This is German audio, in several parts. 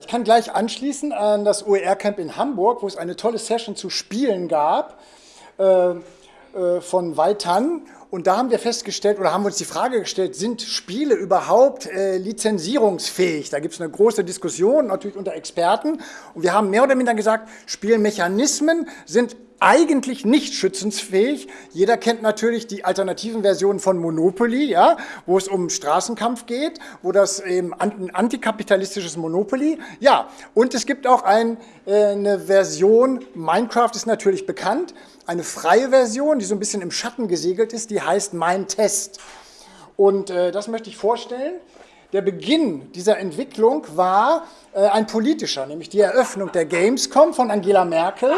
Ich kann gleich anschließen an das OER-Camp in Hamburg, wo es eine tolle Session zu Spielen gab äh, äh, von Weitan. Und da haben wir festgestellt oder haben uns die Frage gestellt, sind Spiele überhaupt äh, lizenzierungsfähig? Da gibt es eine große Diskussion, natürlich unter Experten. Und wir haben mehr oder minder gesagt, Spielmechanismen sind eigentlich nicht schützensfähig. Jeder kennt natürlich die alternativen Versionen von Monopoly, ja, wo es um Straßenkampf geht, wo das eben ein antikapitalistisches Monopoly. Ja, und es gibt auch ein, äh, eine Version, Minecraft ist natürlich bekannt, eine freie Version, die so ein bisschen im Schatten gesegelt ist, die heißt Mein Test. Und äh, das möchte ich vorstellen. Der Beginn dieser Entwicklung war äh, ein politischer, nämlich die Eröffnung der Gamescom von Angela Merkel.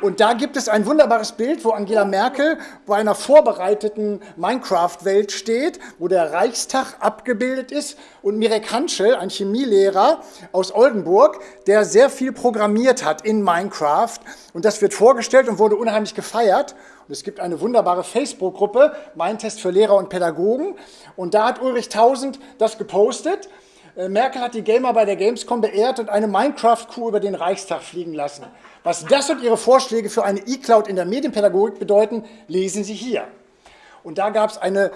Und da gibt es ein wunderbares Bild, wo Angela Merkel bei einer vorbereiteten Minecraft-Welt steht, wo der Reichstag abgebildet ist und Mirek Hanschel, ein Chemielehrer aus Oldenburg, der sehr viel programmiert hat in Minecraft. Und das wird vorgestellt und wurde unheimlich gefeiert. Und es gibt eine wunderbare Facebook-Gruppe, Mein Test für Lehrer und Pädagogen. Und da hat Ulrich Tausend das gepostet. Äh, Merkel hat die Gamer bei der Gamescom beehrt und eine Minecraft-Kuh über den Reichstag fliegen lassen. Was das und Ihre Vorschläge für eine E-Cloud in der Medienpädagogik bedeuten, lesen Sie hier. Und da gab es eine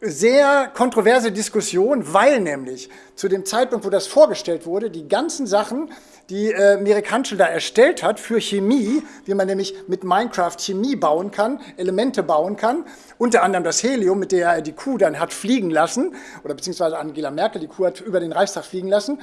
sehr kontroverse Diskussion, weil nämlich zu dem Zeitpunkt, wo das vorgestellt wurde, die ganzen Sachen, die äh, Mirek Hanschel da erstellt hat für Chemie, wie man nämlich mit Minecraft Chemie bauen kann, Elemente bauen kann, unter anderem das Helium, mit der er die Kuh dann hat fliegen lassen, oder beziehungsweise Angela Merkel die Kuh hat über den Reichstag fliegen lassen,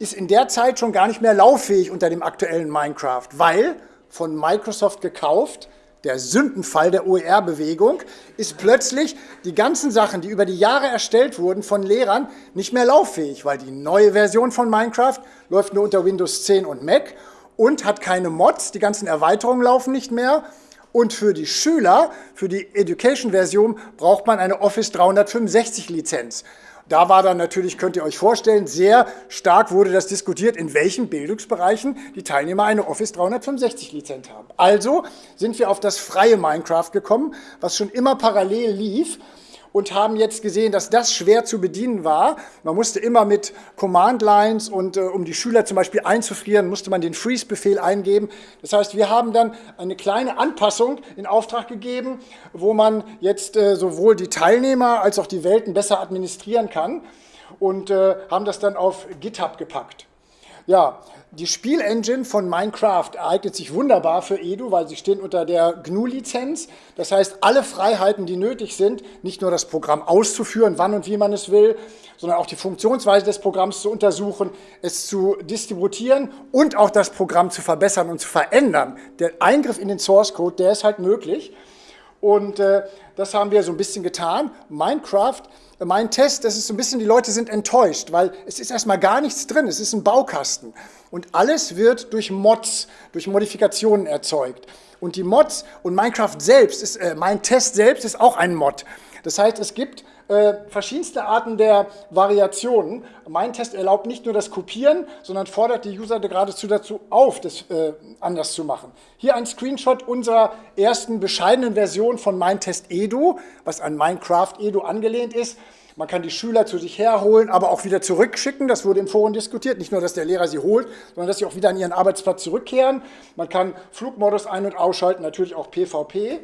ist in der Zeit schon gar nicht mehr lauffähig unter dem aktuellen Minecraft, weil von Microsoft gekauft, der Sündenfall der OER-Bewegung, ist plötzlich die ganzen Sachen, die über die Jahre erstellt wurden von Lehrern, nicht mehr lauffähig, weil die neue Version von Minecraft läuft nur unter Windows 10 und Mac und hat keine Mods, die ganzen Erweiterungen laufen nicht mehr und für die Schüler, für die Education-Version, braucht man eine Office 365-Lizenz. Da war dann natürlich, könnt ihr euch vorstellen, sehr stark wurde das diskutiert, in welchen Bildungsbereichen die Teilnehmer eine Office 365 Lizenz haben. Also sind wir auf das freie Minecraft gekommen, was schon immer parallel lief und haben jetzt gesehen, dass das schwer zu bedienen war. Man musste immer mit Command-Lines und äh, um die Schüler zum Beispiel einzufrieren, musste man den Freeze-Befehl eingeben. Das heißt, wir haben dann eine kleine Anpassung in Auftrag gegeben, wo man jetzt äh, sowohl die Teilnehmer als auch die Welten besser administrieren kann und äh, haben das dann auf GitHub gepackt. Ja, die Spielengine von Minecraft eignet sich wunderbar für Edu, weil sie stehen unter der GNU-Lizenz. Das heißt, alle Freiheiten, die nötig sind, nicht nur das Programm auszuführen, wann und wie man es will, sondern auch die Funktionsweise des Programms zu untersuchen, es zu distributieren und auch das Programm zu verbessern und zu verändern. Der Eingriff in den Source Code, der ist halt möglich. Und äh, das haben wir so ein bisschen getan. Minecraft, mein Test, das ist so ein bisschen, die Leute sind enttäuscht, weil es ist erstmal gar nichts drin, es ist ein Baukasten. Und alles wird durch Mods, durch Modifikationen erzeugt. Und die Mods und Minecraft selbst, ist, äh, mein Test selbst ist auch ein Mod. Das heißt, es gibt äh, verschiedenste Arten der Variationen. Mein Test erlaubt nicht nur das Kopieren, sondern fordert die User geradezu dazu auf, das äh, anders zu machen. Hier ein Screenshot unserer ersten bescheidenen Version von Mein Test Edu, was an Minecraft Edu angelehnt ist. Man kann die Schüler zu sich herholen, aber auch wieder zurückschicken. Das wurde im Forum diskutiert. Nicht nur, dass der Lehrer sie holt, sondern dass sie auch wieder an ihren Arbeitsplatz zurückkehren. Man kann Flugmodus ein- und ausschalten, natürlich auch PvP.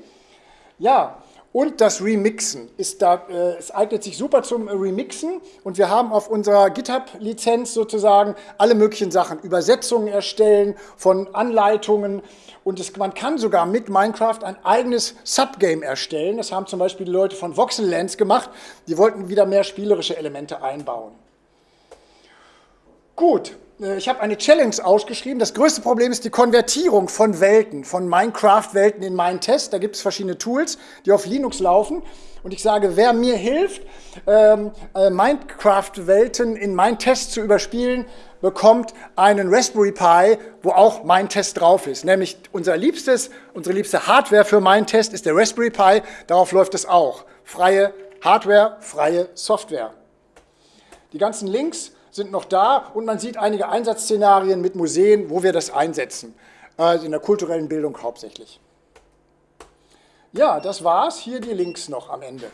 Ja, und das Remixen. Ist da, äh, es eignet sich super zum Remixen und wir haben auf unserer GitHub-Lizenz sozusagen alle möglichen Sachen, Übersetzungen erstellen von Anleitungen und es, man kann sogar mit Minecraft ein eigenes Subgame erstellen. Das haben zum Beispiel die Leute von Voxellands gemacht, die wollten wieder mehr spielerische Elemente einbauen. Gut, ich habe eine Challenge ausgeschrieben. Das größte Problem ist die Konvertierung von Welten, von Minecraft-Welten in meinen Test. Da gibt es verschiedene Tools, die auf Linux laufen. Und ich sage, wer mir hilft, ähm, äh, Minecraft-Welten in meinen Test zu überspielen, bekommt einen Raspberry Pi, wo auch mein Test drauf ist. Nämlich unser liebstes, unsere liebste Hardware für meinen Test ist der Raspberry Pi. Darauf läuft es auch. Freie Hardware, freie Software. Die ganzen Links sind noch da und man sieht einige Einsatzszenarien mit Museen, wo wir das einsetzen. Also in der kulturellen Bildung hauptsächlich. Ja, das war's. Hier die Links noch am Ende.